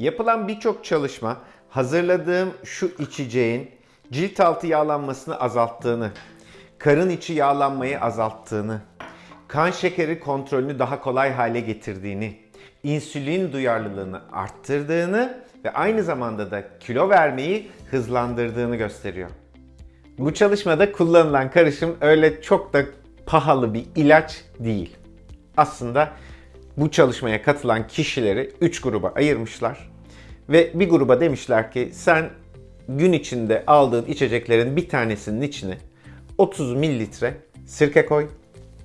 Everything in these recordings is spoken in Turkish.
Yapılan birçok çalışma hazırladığım şu içeceğin cilt altı yağlanmasını azalttığını, karın içi yağlanmayı azalttığını, kan şekeri kontrolünü daha kolay hale getirdiğini, insülin duyarlılığını arttırdığını ve aynı zamanda da kilo vermeyi hızlandırdığını gösteriyor. Bu çalışmada kullanılan karışım öyle çok da pahalı bir ilaç değil. Aslında bu çalışmaya katılan kişileri 3 gruba ayırmışlar. Ve bir gruba demişler ki sen gün içinde aldığın içeceklerin bir tanesinin içine 30 mililitre sirke koy.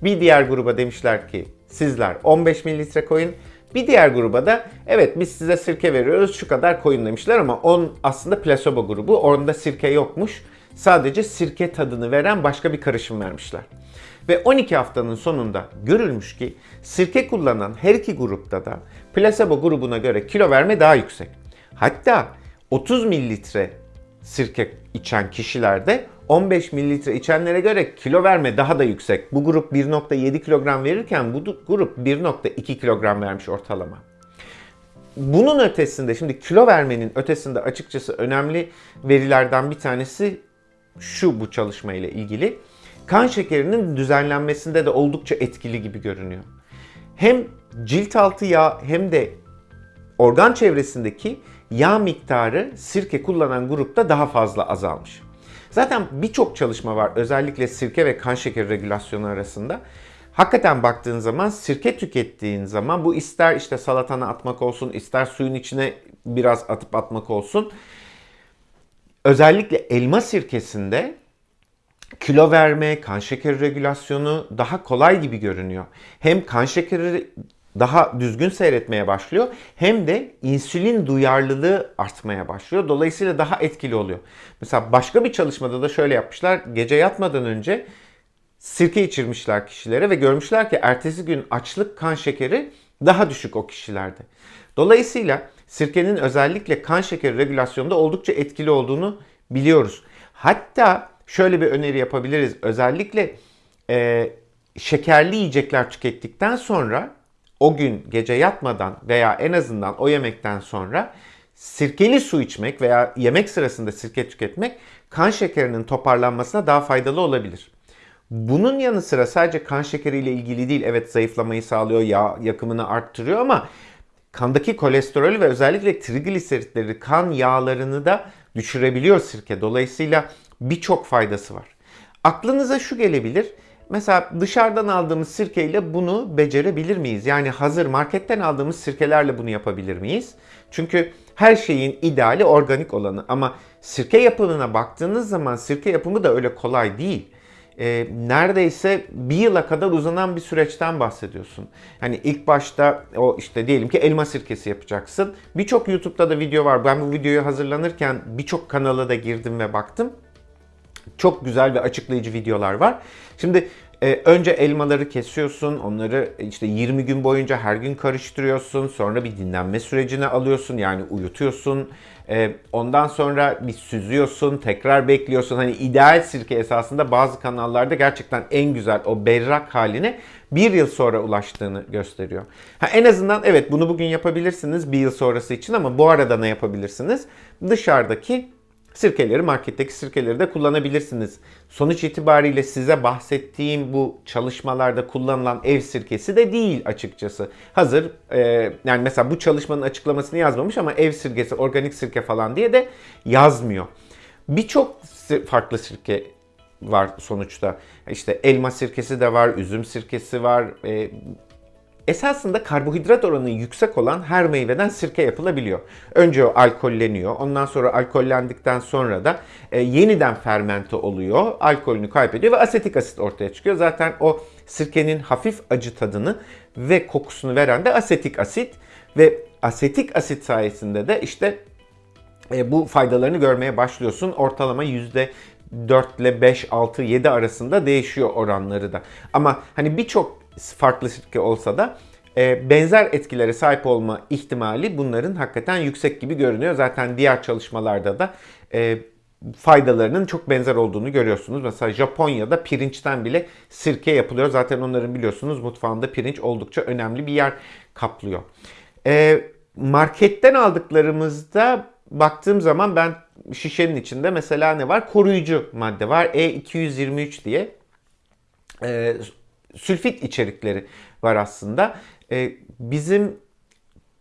Bir diğer gruba demişler ki sizler 15 mililitre koyun. Bir diğer gruba da evet biz size sirke veriyoruz şu kadar koyun demişler ama on aslında plasebo grubu. Orada sirke yokmuş. Sadece sirke tadını veren başka bir karışım vermişler. Ve 12 haftanın sonunda görülmüş ki sirke kullanan her iki grupta da plasebo grubuna göre kilo verme daha yüksek. Hatta 30 mililitre sirke içen kişilerde 15 mililitre içenlere göre kilo verme daha da yüksek. Bu grup 1.7 kilogram verirken bu grup 1.2 kilogram vermiş ortalama. Bunun ötesinde şimdi kilo vermenin ötesinde açıkçası önemli verilerden bir tanesi şu bu çalışma ile ilgili. Kan şekerinin düzenlenmesinde de oldukça etkili gibi görünüyor. Hem cilt altı yağ hem de organ çevresindeki yağ miktarı sirke kullanan grupta daha fazla azalmış. Zaten birçok çalışma var özellikle sirke ve kan şekeri regülasyonu arasında. Hakikaten baktığın zaman sirke tükettiğin zaman bu ister işte salatana atmak olsun, ister suyun içine biraz atıp atmak olsun. Özellikle elma sirkesinde kilo verme, kan şekeri regülasyonu daha kolay gibi görünüyor. Hem kan şekeri daha düzgün seyretmeye başlıyor hem de insülin duyarlılığı artmaya başlıyor. Dolayısıyla daha etkili oluyor. Mesela başka bir çalışmada da şöyle yapmışlar. Gece yatmadan önce sirke içirmişler kişilere ve görmüşler ki ertesi gün açlık kan şekeri daha düşük o kişilerde. Dolayısıyla sirkenin özellikle kan şekeri regülasyonunda oldukça etkili olduğunu biliyoruz. Hatta şöyle bir öneri yapabiliriz. Özellikle e, şekerli yiyecekler tükettikten sonra o gün gece yatmadan veya en azından o yemekten sonra sirkeli su içmek veya yemek sırasında sirke tüketmek kan şekerinin toparlanmasına daha faydalı olabilir. Bunun yanı sıra sadece kan şekeriyle ilgili değil. Evet zayıflamayı sağlıyor, yağ yakımını arttırıyor ama kandaki kolesterolü ve özellikle trigliseritleri, kan yağlarını da düşürebiliyor sirke. Dolayısıyla birçok faydası var. Aklınıza şu gelebilir. Mesela dışarıdan aldığımız sirkeyle bunu becerebilir miyiz? Yani hazır marketten aldığımız sirkelerle bunu yapabilir miyiz? Çünkü her şeyin ideali organik olanı ama sirke yapımına baktığınız zaman sirke yapımı da öyle kolay değil. E, neredeyse bir yıla kadar uzanan bir süreçten bahsediyorsun. Hani ilk başta o işte diyelim ki elma sirkesi yapacaksın. Birçok YouTube'da da video var. Ben bu videoyu hazırlanırken birçok kanala da girdim ve baktım. Çok güzel ve açıklayıcı videolar var. Şimdi e, önce elmaları kesiyorsun, onları işte 20 gün boyunca her gün karıştırıyorsun. Sonra bir dinlenme sürecine alıyorsun, yani uyutuyorsun. E, ondan sonra bir süzüyorsun, tekrar bekliyorsun. Hani ideal sirke esasında bazı kanallarda gerçekten en güzel o berrak haline bir yıl sonra ulaştığını gösteriyor. Ha, en azından evet bunu bugün yapabilirsiniz bir yıl sonrası için ama bu arada ne yapabilirsiniz? Dışarıdaki Sirkeleri marketteki sirkeleri de kullanabilirsiniz. Sonuç itibariyle size bahsettiğim bu çalışmalarda kullanılan ev sirkesi de değil açıkçası. Hazır e, yani mesela bu çalışmanın açıklamasını yazmamış ama ev sirkesi, organik sirke falan diye de yazmıyor. Birçok farklı sirke var sonuçta. İşte elma sirkesi de var, üzüm sirkesi var, e, Esasında karbonhidrat oranı yüksek olan her meyveden sirke yapılabiliyor. Önce o alkolleniyor. Ondan sonra alkollendikten sonra da e, yeniden fermente oluyor. Alkolünü kaybediyor ve asetik asit ortaya çıkıyor. Zaten o sirkenin hafif acı tadını ve kokusunu veren de asetik asit. Ve asetik asit sayesinde de işte e, bu faydalarını görmeye başlıyorsun. Ortalama yüzde 4 ile 5, 6, 7 arasında değişiyor oranları da. Ama hani birçok farklı sirke olsa da e, benzer etkilere sahip olma ihtimali bunların hakikaten yüksek gibi görünüyor. Zaten diğer çalışmalarda da e, faydalarının çok benzer olduğunu görüyorsunuz. Mesela Japonya'da pirinçten bile sirke yapılıyor. Zaten onların biliyorsunuz mutfağında pirinç oldukça önemli bir yer kaplıyor. E, marketten aldıklarımızda baktığım zaman ben şişenin içinde mesela ne var? Koruyucu madde var. E223 diye. E, sülfit içerikleri var aslında. E, bizim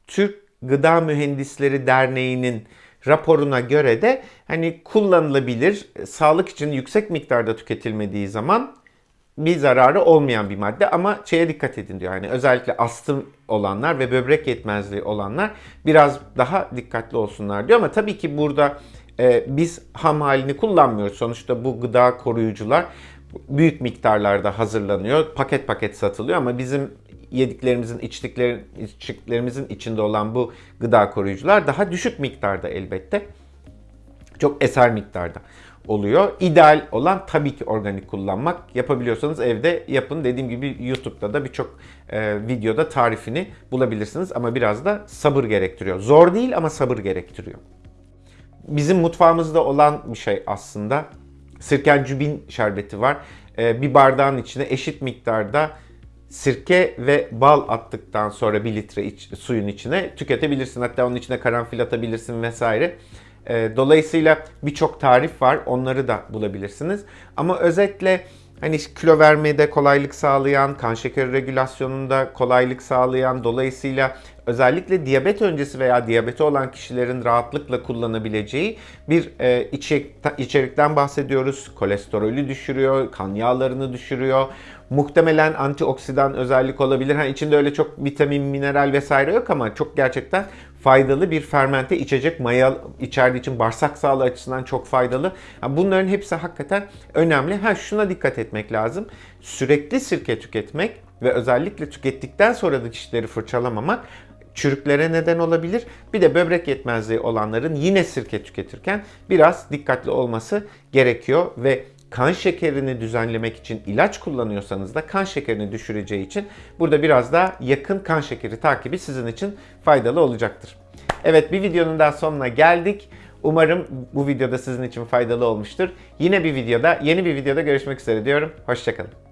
Türk Gıda Mühendisleri Derneği'nin raporuna göre de hani kullanılabilir, sağlık için yüksek miktarda tüketilmediği zaman bir zararı olmayan bir madde ama şeye dikkat edin diyor. Yani özellikle astım olanlar ve böbrek yetmezliği olanlar biraz daha dikkatli olsunlar diyor ama tabii ki burada e, biz ham halini kullanmıyoruz. Sonuçta bu gıda koruyucular büyük miktarlarda hazırlanıyor. Paket paket satılıyor ama bizim yediklerimizin, içtiklerimizin içinde olan bu gıda koruyucular daha düşük miktarda elbette. Çok eser miktarda oluyor. İdeal olan tabii ki organik kullanmak. Yapabiliyorsanız evde yapın. Dediğim gibi YouTube'da da birçok e, videoda tarifini bulabilirsiniz ama biraz da sabır gerektiriyor. Zor değil ama sabır gerektiriyor. Bizim mutfağımızda olan bir şey aslında. Sirkencübin şerbeti var. E, bir bardağın içine eşit miktarda sirke ve bal attıktan sonra bir litre iç, suyun içine tüketebilirsin. Hatta onun içine karanfil atabilirsin vesaire. E, dolayısıyla birçok tarif var. Onları da bulabilirsiniz. Ama özetle hani kilo vermede kolaylık sağlayan, kan şekeri regülasyonunda kolaylık sağlayan, dolayısıyla özellikle diyabet öncesi veya diyabeti olan kişilerin rahatlıkla kullanabileceği bir e, içerik, içerikten bahsediyoruz. Kolesterolü düşürüyor, kan yağlarını düşürüyor. Muhtemelen antioksidan özellik olabilir. Hani içinde öyle çok vitamin, mineral vesaire yok ama çok gerçekten faydalı bir fermente içecek maya içerdiği için bağırsak sağlığı açısından çok faydalı. Bunların hepsi hakikaten önemli. Ha şuna dikkat etmek lazım. Sürekli sirke tüketmek ve özellikle tükettikten sonra da dişleri fırçalamamak çürüklere neden olabilir. Bir de böbrek yetmezliği olanların yine sirke tüketirken biraz dikkatli olması gerekiyor ve kan şekerini düzenlemek için ilaç kullanıyorsanız da kan şekerini düşüreceği için burada biraz daha yakın kan şekeri takibi sizin için faydalı olacaktır. Evet bir videonun daha sonuna geldik. Umarım bu videoda sizin için faydalı olmuştur. Yine bir videoda, yeni bir videoda görüşmek üzere diyorum. Hoşçakalın.